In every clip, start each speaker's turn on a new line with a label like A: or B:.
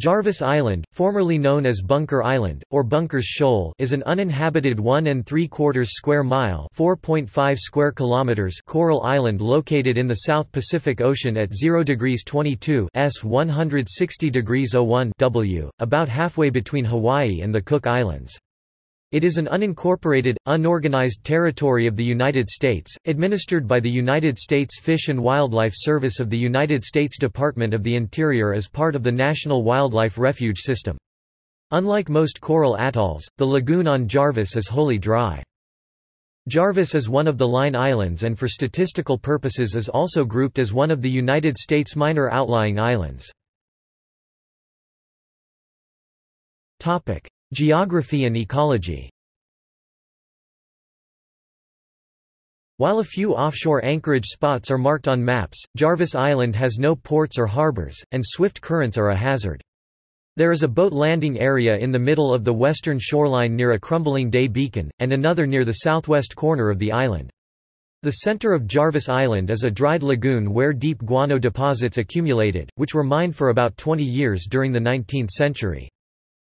A: Jarvis Island, formerly known as Bunker Island, or Bunkers Shoal is an uninhabited 1 and 3 quarters square mile 4.5 square kilometers coral island located in the South Pacific Ocean at 0 degrees 22 S 160 degrees 01 W, about halfway between Hawaii and the Cook Islands. It is an unincorporated, unorganized territory of the United States, administered by the United States Fish and Wildlife Service of the United States Department of the Interior as part of the National Wildlife Refuge System. Unlike most coral atolls, the lagoon on Jarvis is wholly dry. Jarvis is one of the Line Islands and for statistical purposes is also grouped as one of the United States minor outlying islands. Geography and ecology While a few offshore anchorage spots are marked on maps, Jarvis Island has no ports or harbors, and swift currents are a hazard. There is a boat landing area in the middle of the western shoreline near a crumbling day beacon, and another near the southwest corner of the island. The center of Jarvis Island is a dried lagoon where deep guano deposits accumulated, which were mined for about 20 years during the 19th century.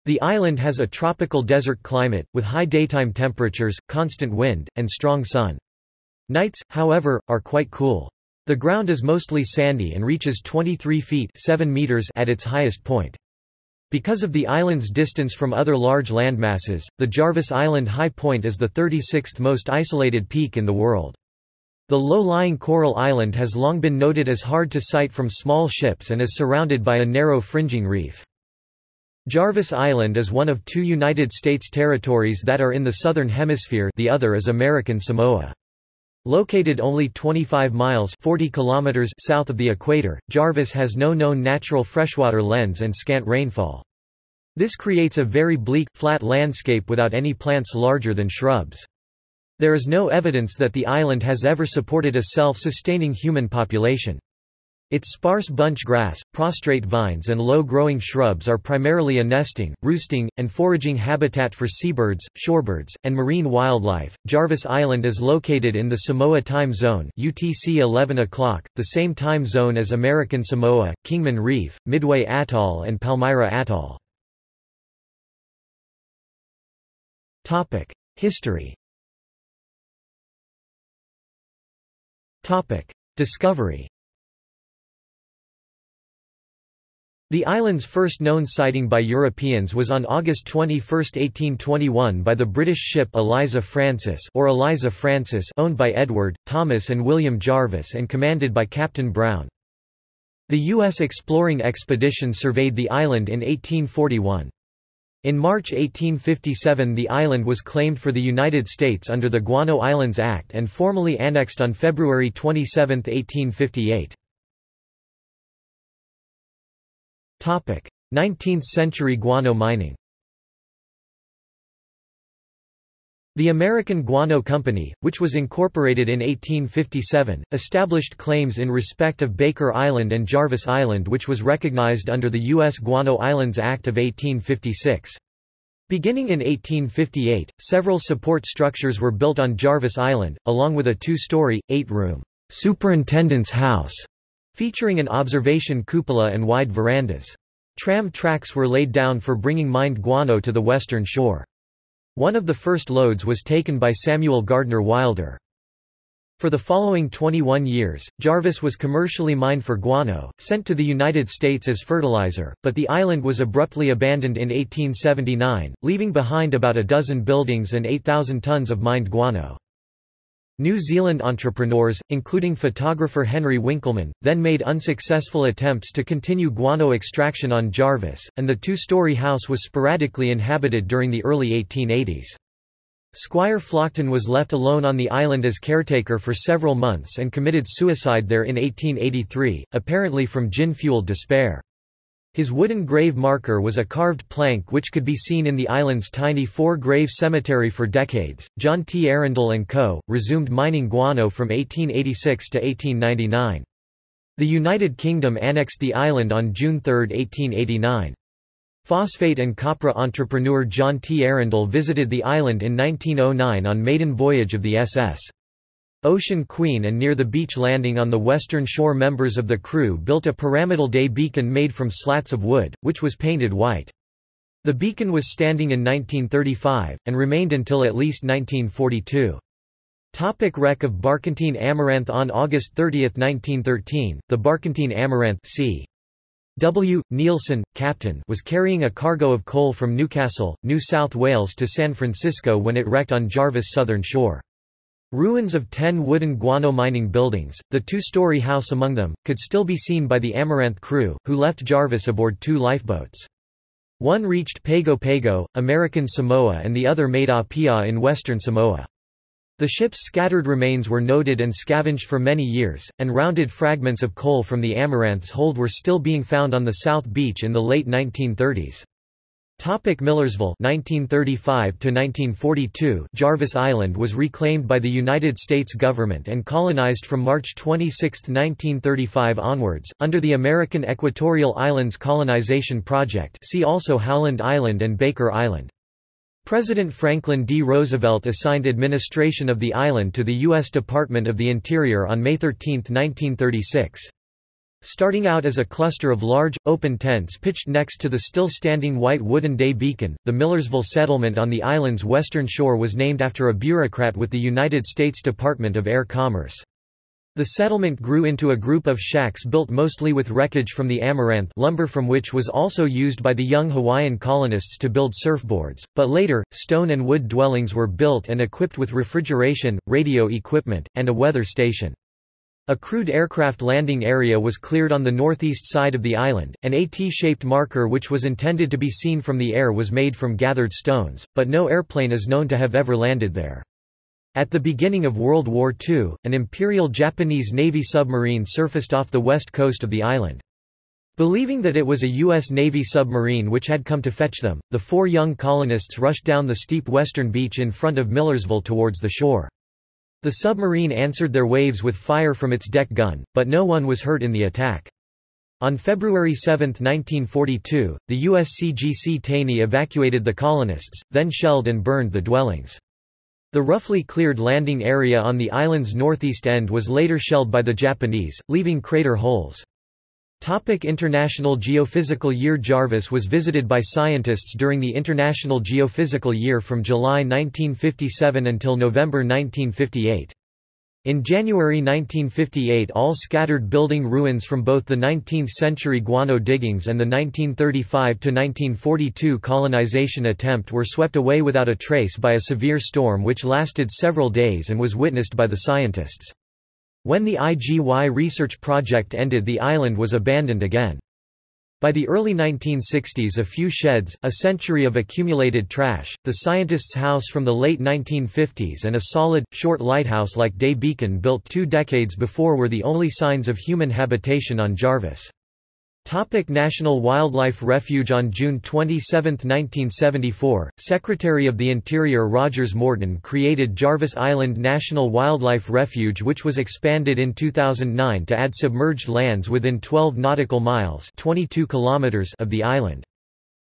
A: The island has a tropical desert climate, with high daytime temperatures, constant wind, and strong sun. Nights, however, are quite cool. The ground is mostly sandy and reaches 23 feet 7 meters at its highest point. Because of the island's distance from other large landmasses, the Jarvis Island High Point is the 36th most isolated peak in the world. The low-lying coral island has long been noted as hard to sight from small ships and is surrounded by a narrow fringing reef. Jarvis Island is one of two United States territories that are in the Southern Hemisphere the other is American Samoa. Located only 25 miles 40 kilometers south of the equator, Jarvis has no known natural freshwater lens and scant rainfall. This creates a very bleak, flat landscape without any plants larger than shrubs. There is no evidence that the island has ever supported a self-sustaining human population. Its sparse bunch grass, prostrate vines and low-growing shrubs are primarily a nesting, roosting, and foraging habitat for seabirds, shorebirds, and marine wildlife. Jarvis Island is located in the Samoa time zone UTC 11 o'clock, the same time zone as American Samoa, Kingman Reef, Midway Atoll and Palmyra Atoll. History. Discovery. The island's first known sighting by Europeans was on August 21, 1821 by the British ship Eliza Francis or Eliza Francis owned by Edward, Thomas and William Jarvis and commanded by Captain Brown. The U.S. exploring expedition surveyed the island in 1841. In March 1857 the island was claimed for the United States under the Guano Islands Act and formally annexed on February 27, 1858. 19th-century guano mining The American Guano Company, which was incorporated in 1857, established claims in respect of Baker Island and Jarvis Island which was recognized under the U.S. Guano Islands Act of 1856. Beginning in 1858, several support structures were built on Jarvis Island, along with a two-story, eight-room superintendent's house featuring an observation cupola and wide verandas. Tram tracks were laid down for bringing mined guano to the western shore. One of the first loads was taken by Samuel Gardner Wilder. For the following 21 years, Jarvis was commercially mined for guano, sent to the United States as fertilizer, but the island was abruptly abandoned in 1879, leaving behind about a dozen buildings and 8,000 tons of mined guano. New Zealand entrepreneurs, including photographer Henry Winkelmann, then made unsuccessful attempts to continue guano extraction on Jarvis, and the two-story house was sporadically inhabited during the early 1880s. Squire Flockton was left alone on the island as caretaker for several months and committed suicide there in 1883, apparently from gin-fueled despair. His wooden grave marker was a carved plank which could be seen in the island's tiny four-grave cemetery for decades. John T. Arundel and Co. resumed mining guano from 1886 to 1899. The United Kingdom annexed the island on June 3, 1889. Phosphate and copra entrepreneur John T. Arundel visited the island in 1909 on maiden voyage of the SS. Ocean Queen and near the beach landing on the western shore members of the crew built a pyramidal day beacon made from slats of wood, which was painted white. The beacon was standing in 1935, and remained until at least 1942. Topic wreck of Barkentine Amaranth On August 30, 1913, the Barkentine Amaranth c. W. Nielsen, captain was carrying a cargo of coal from Newcastle, New South Wales to San Francisco when it wrecked on Jarvis southern shore. Ruins of ten wooden guano mining buildings, the two-story house among them, could still be seen by the Amaranth crew, who left Jarvis aboard two lifeboats. One reached Pago Pago, American Samoa and the other made Apia in western Samoa. The ship's scattered remains were noted and scavenged for many years, and rounded fragments of coal from the Amaranth's hold were still being found on the South Beach in the late 1930s. Topic Millersville 1935 to 1942 Jarvis Island was reclaimed by the United States government and colonized from March 26, 1935 onwards under the American Equatorial Islands Colonization Project. See also Howland Island and Baker Island. President Franklin D. Roosevelt assigned administration of the island to the U.S. Department of the Interior on May 13, 1936. Starting out as a cluster of large, open tents pitched next to the still-standing white wooden day beacon, the Millersville settlement on the island's western shore was named after a bureaucrat with the United States Department of Air Commerce. The settlement grew into a group of shacks built mostly with wreckage from the Amaranth lumber from which was also used by the young Hawaiian colonists to build surfboards, but later, stone and wood dwellings were built and equipped with refrigeration, radio equipment, and a weather station. A crewed aircraft landing area was cleared on the northeast side of the island, an AT-shaped marker which was intended to be seen from the air was made from gathered stones, but no airplane is known to have ever landed there. At the beginning of World War II, an Imperial Japanese Navy submarine surfaced off the west coast of the island. Believing that it was a U.S. Navy submarine which had come to fetch them, the four young colonists rushed down the steep western beach in front of Millersville towards the shore. The submarine answered their waves with fire from its deck gun, but no one was hurt in the attack. On February 7, 1942, the USCGC Taney evacuated the colonists, then shelled and burned the dwellings. The roughly cleared landing area on the island's northeast end was later shelled by the Japanese, leaving crater holes. Topic International Geophysical Year Jarvis was visited by scientists during the International Geophysical Year from July 1957 until November 1958. In January 1958 all scattered building ruins from both the 19th-century guano diggings and the 1935–1942 colonization attempt were swept away without a trace by a severe storm which lasted several days and was witnessed by the scientists. When the IGY research project ended the island was abandoned again. By the early 1960s a few sheds, a century of accumulated trash, the scientist's house from the late 1950s and a solid, short lighthouse like Day Beacon built two decades before were the only signs of human habitation on Jarvis. Topic National Wildlife Refuge On June 27, 1974, Secretary of the Interior Rogers Morton created Jarvis Island National Wildlife Refuge which was expanded in 2009 to add submerged lands within 12 nautical miles 22 kilometers of the island.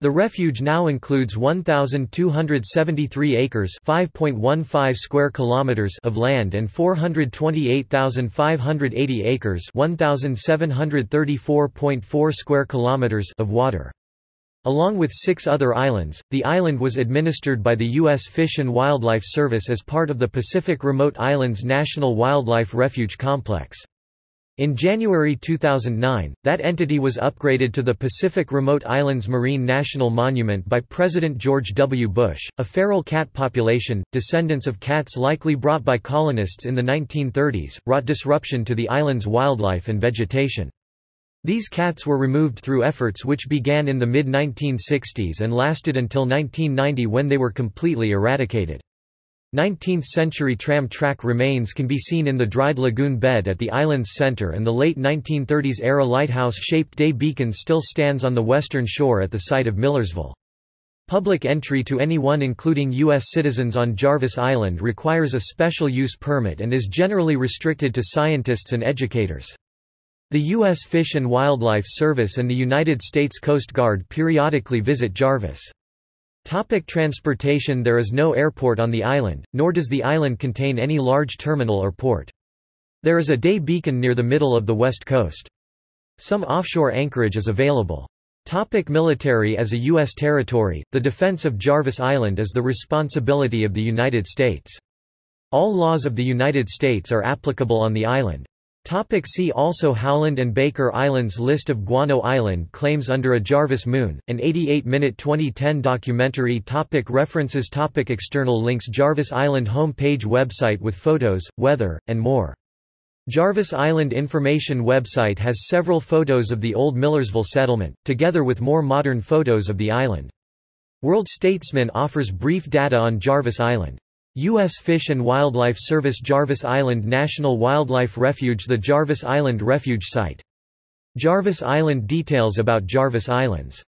A: The refuge now includes 1273 acres, 5.15 square kilometers of land and 428,580 acres, 1734.4 square kilometers of water. Along with six other islands, the island was administered by the U.S. Fish and Wildlife Service as part of the Pacific Remote Islands National Wildlife Refuge Complex. In January 2009, that entity was upgraded to the Pacific Remote Islands Marine National Monument by President George W. Bush. A feral cat population, descendants of cats likely brought by colonists in the 1930s, wrought disruption to the island's wildlife and vegetation. These cats were removed through efforts which began in the mid-1960s and lasted until 1990 when they were completely eradicated. 19th-century tram track remains can be seen in the dried lagoon bed at the island's center and the late 1930s-era lighthouse-shaped day beacon still stands on the western shore at the site of Millersville. Public entry to anyone including U.S. citizens on Jarvis Island requires a special use permit and is generally restricted to scientists and educators. The U.S. Fish and Wildlife Service and the United States Coast Guard periodically visit Jarvis. Topic transportation There is no airport on the island, nor does the island contain any large terminal or port. There is a day beacon near the middle of the west coast. Some offshore anchorage is available. Topic military As a U.S. territory, the defense of Jarvis Island is the responsibility of the United States. All laws of the United States are applicable on the island. Topic see also Howland and Baker Islands List of Guano Island claims under a Jarvis Moon, an 88-minute 2010 documentary topic References topic External links Jarvis Island home page website with photos, weather, and more Jarvis Island Information website has several photos of the old Millersville settlement, together with more modern photos of the island. World Statesman offers brief data on Jarvis Island. U.S. Fish and Wildlife Service Jarvis Island National Wildlife Refuge The Jarvis Island Refuge Site. Jarvis Island Details about Jarvis Islands